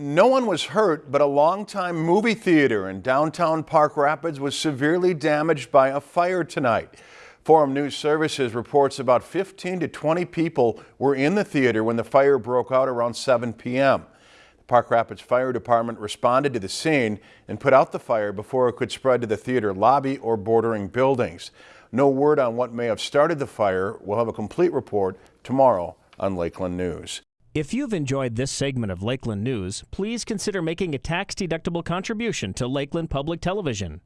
No one was hurt, but a longtime movie theater in downtown Park Rapids was severely damaged by a fire tonight. Forum News Services reports about 15 to 20 people were in the theater when the fire broke out around 7 p.m. The Park Rapids Fire Department responded to the scene and put out the fire before it could spread to the theater lobby or bordering buildings. No word on what may have started the fire. We'll have a complete report tomorrow on Lakeland News. If you've enjoyed this segment of Lakeland News, please consider making a tax-deductible contribution to Lakeland Public Television.